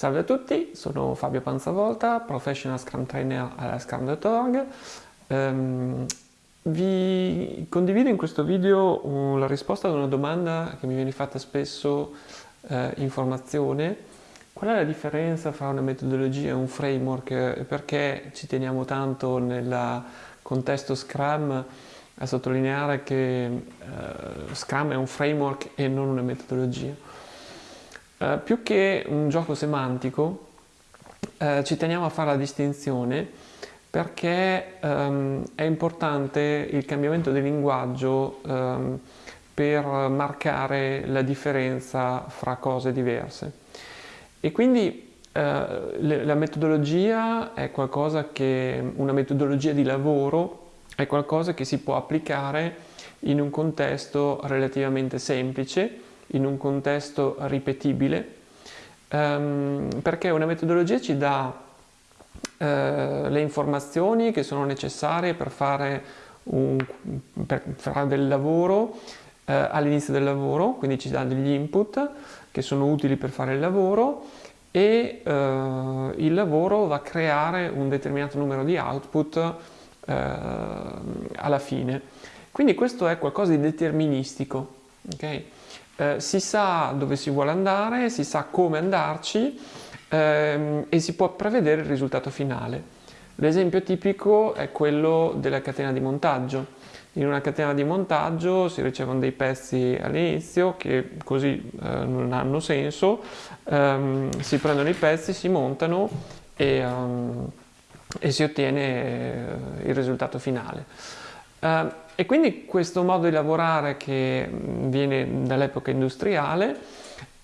Salve a tutti, sono Fabio Panzavolta, Professional Scrum Trainer alla Scrum.org. Um, vi condivido in questo video la risposta ad una domanda che mi viene fatta spesso eh, in formazione. Qual è la differenza fra una metodologia e un framework e perché ci teniamo tanto nel contesto Scrum a sottolineare che eh, Scrum è un framework e non una metodologia? Eh, più che un gioco semantico, eh, ci teniamo a fare la distinzione perché ehm, è importante il cambiamento del linguaggio ehm, per marcare la differenza fra cose diverse. E quindi eh, la metodologia è qualcosa che, una metodologia di lavoro è qualcosa che si può applicare in un contesto relativamente semplice in un contesto ripetibile, ehm, perché una metodologia ci dà eh, le informazioni che sono necessarie per fare, un, per fare del lavoro eh, all'inizio del lavoro, quindi ci dà degli input che sono utili per fare il lavoro e eh, il lavoro va a creare un determinato numero di output eh, alla fine. Quindi questo è qualcosa di deterministico. Okay? Eh, si sa dove si vuole andare, si sa come andarci ehm, e si può prevedere il risultato finale. L'esempio tipico è quello della catena di montaggio. In una catena di montaggio si ricevono dei pezzi all'inizio che così eh, non hanno senso, ehm, si prendono i pezzi, si montano e, um, e si ottiene eh, il risultato finale. Uh, e quindi questo modo di lavorare che viene dall'epoca industriale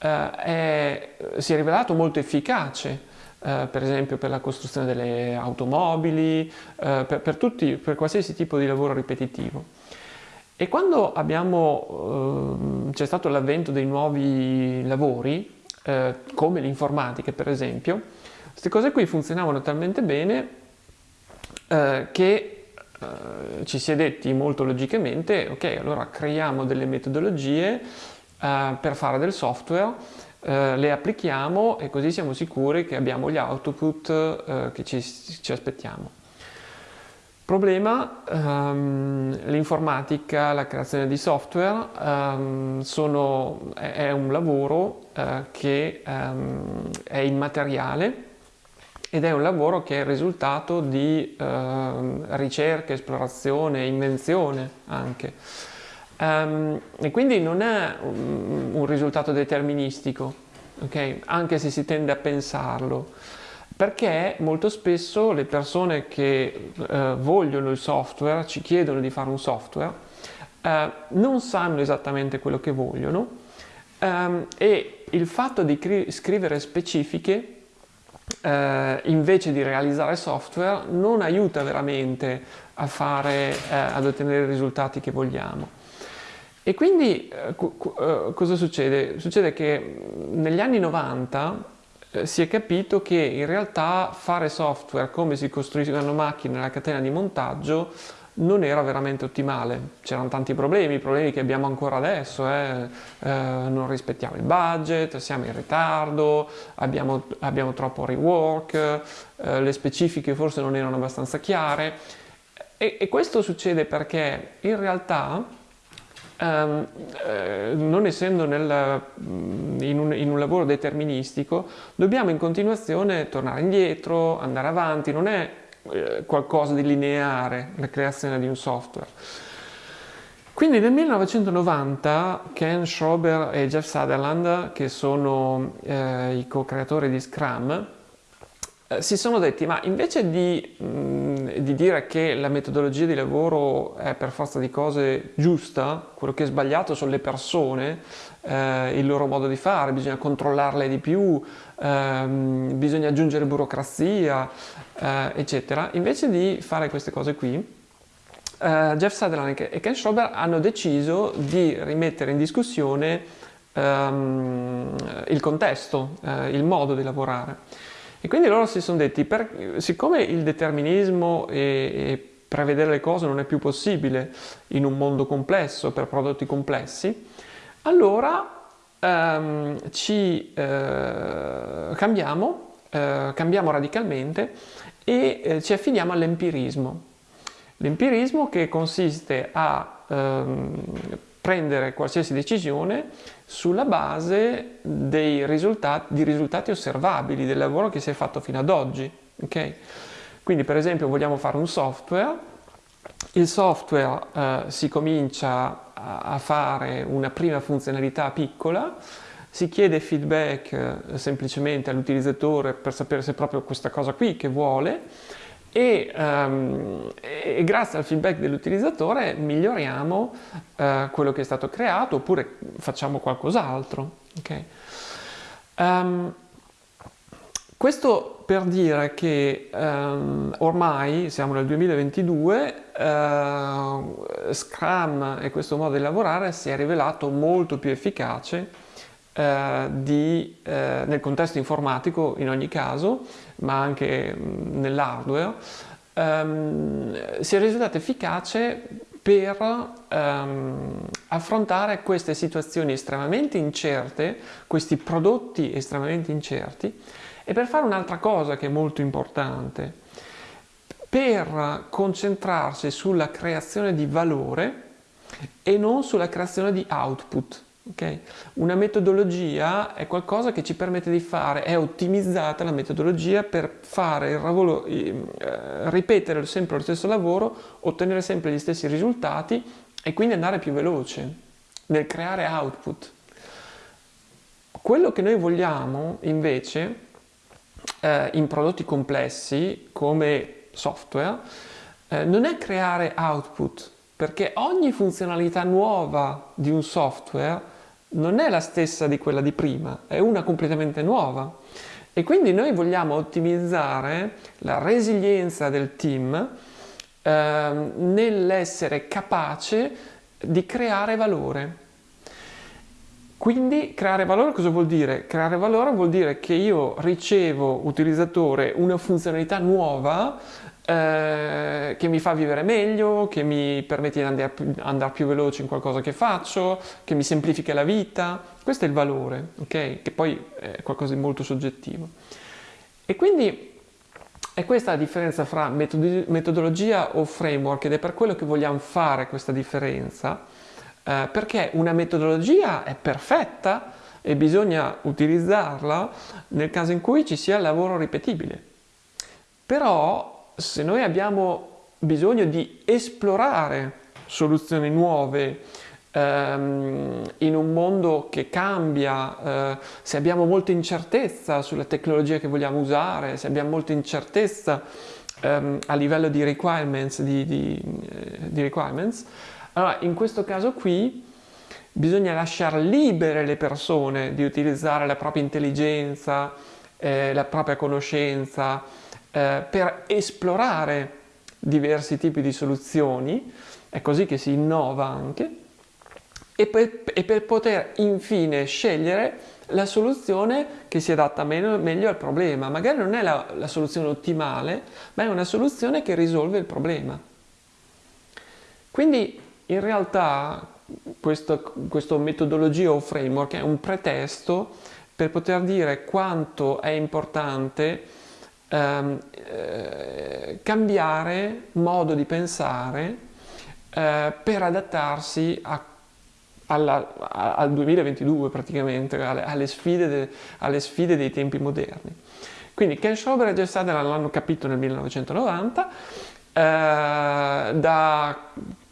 uh, è, si è rivelato molto efficace, uh, per esempio per la costruzione delle automobili, per, per, tutti, per qualsiasi tipo di lavoro ripetitivo. E quando ehm, c'è stato l'avvento dei nuovi lavori, come l'informatica per esempio, queste cose qui funzionavano talmente bene che eh, ci si è detti molto logicamente, ok, allora creiamo delle metodologie uh, per fare del software, uh, le applichiamo e così siamo sicuri che abbiamo gli output che ci, ci, aspettiamo. Problema, um, l'informatica, la creazione di software um, sono, è, è, un lavoro che um, è immateriale, ed è un lavoro che è il risultato di eh, ricerca, esplorazione, invenzione anche. Um, e quindi non è un, un risultato deterministico, okay? anche se si tende a pensarlo, perché molto spesso le persone che eh, vogliono il software, ci chiedono di fare un software, eh, non sanno esattamente quello che vogliono um, e il fatto di scrivere specifiche eh, invece di realizzare software non aiuta veramente a fare, eh, ad ottenere i risultati che vogliamo. E quindi eh, eh cosa succede? Succede che negli anni 90 eh, si è capito che in realtà fare software come si costruiscono macchine nella catena di montaggio non era veramente ottimale, c'erano tanti problemi, problemi che abbiamo ancora adesso, eh? Eh, non rispettiamo il budget, siamo in ritardo, abbiamo, abbiamo troppo rework, eh, le specifiche forse non erano abbastanza chiare. E, e questo succede perché in realtà Um, eh, non essendo nel, in, un, in, un, lavoro deterministico, dobbiamo in continuazione tornare indietro, andare avanti, non è eh, qualcosa di lineare, la creazione di un software. Quindi nel 1990 Ken Schrober e Jeff Sutherland, che sono eh, i co-creatori di Scrum, eh, si sono detti ma invece di, mh, mm, di, dire che la metodologia di lavoro è per forza di cose giusta, quello che è sbagliato sono le persone, eh, il loro modo di fare, bisogna controllarle di più, ehm, bisogna aggiungere burocrazia, eh, eccetera, invece di fare queste cose qui, Uh, Jeff Sutherland e Ken Schrober hanno deciso di rimettere in discussione um, il contesto, uh, il modo di lavorare. E quindi loro si sono detti, per, siccome il determinismo e, prevedere le cose non è più possibile in un mondo complesso, per prodotti complessi, allora ehm, ci eh, cambiamo, eh, cambiamo radicalmente e eh, ci affidiamo all'empirismo. L'empirismo che consiste a ehm, prendere qualsiasi decisione sulla base risultati, di risultati osservabili del lavoro che si è fatto fino ad oggi. Okay? Quindi per esempio vogliamo fare un software, il software eh, si comincia a, a, fare una prima funzionalità piccola, si chiede feedback eh, semplicemente all'utilizzatore per sapere se è proprio questa cosa qui che vuole e, um, e, grazie al feedback dell'utilizzatore miglioriamo uh, quello che è stato creato oppure facciamo qualcos'altro. Okay? Um, questo per dire che um, ormai siamo nel 2022, uh, Scrum e questo modo di lavorare si è rivelato molto più efficace eh, di, eh, nel contesto informatico in ogni caso, ma anche mm, nell'hardware, ehm, sia risultato efficace per ehm, affrontare queste situazioni estremamente incerte, questi prodotti estremamente incerti e per fare un'altra cosa che è molto importante, per concentrarsi sulla creazione di valore e non sulla creazione di output. Okay? Una metodologia è qualcosa che ci permette di fare, è ottimizzata la metodologia per fare il lavoro, eh, ripetere sempre lo stesso lavoro, ottenere sempre gli stessi risultati e quindi andare più veloce nel creare output. Quello che noi vogliamo invece eh, in prodotti complessi come software eh, non è creare output, perché ogni funzionalità nuova di un software non è la stessa di quella di prima, è una completamente nuova. E quindi noi vogliamo ottimizzare la resilienza del team eh, nell'essere capace di creare valore. Quindi creare valore cosa vuol dire? Creare valore vuol dire che io ricevo, utilizzatore, una funzionalità nuova eh, che mi fa vivere meglio, che mi permette di andare, andare, più veloce in qualcosa che faccio, che mi semplifica la vita. Questo è il valore, ok? Che poi è qualcosa di molto soggettivo. E quindi è questa la differenza fra metodologia o framework ed è per quello che vogliamo fare questa differenza, eh, perché una metodologia è perfetta e bisogna utilizzarla nel caso in cui ci sia lavoro ripetibile. Però se noi abbiamo bisogno di esplorare soluzioni nuove ehm, in un mondo che cambia, eh, se abbiamo molta incertezza sulla tecnologia che vogliamo usare, se abbiamo molta incertezza ehm, a livello di requirements, di, di, eh, di requirements, allora in questo caso qui bisogna lasciare libere le persone di utilizzare la propria intelligenza, eh, la propria conoscenza, eh, per esplorare diversi tipi di soluzioni, è così che si innova anche, e per, e per poter infine scegliere la soluzione che si adatta meno, meglio al problema. Magari non è la, la, soluzione ottimale, ma è una soluzione che risolve il problema. Quindi in realtà questo metodologia o framework è un pretesto per poter dire quanto è importante ehm, eh, cambiare modo di pensare eh, per adattarsi a, alla, a, al 2022 praticamente, alle, alle, sfide de, alle, sfide dei tempi moderni. Quindi Ken Schrober e Jeff l'hanno capito nel 1990, eh, da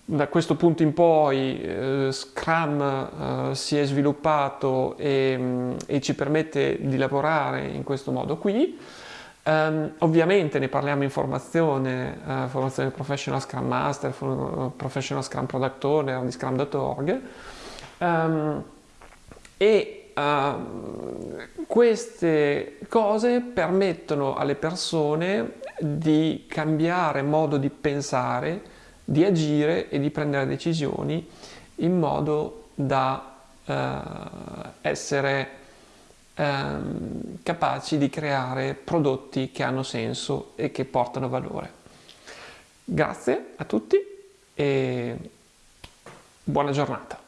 da questo punto in poi eh, Scrum eh, si è sviluppato e, mm, e, ci permette di lavorare in questo modo qui. Um, ovviamente ne parliamo in formazione, uh, formazione Professional Scrum Master, Professional Scrum Product Owner di Scrum.org um, e uh, queste cose permettono alle persone di cambiare modo di pensare, di agire e di prendere decisioni in modo da uh, essere ehm, capaci di creare prodotti che hanno senso e che portano valore. Grazie a tutti e buona giornata.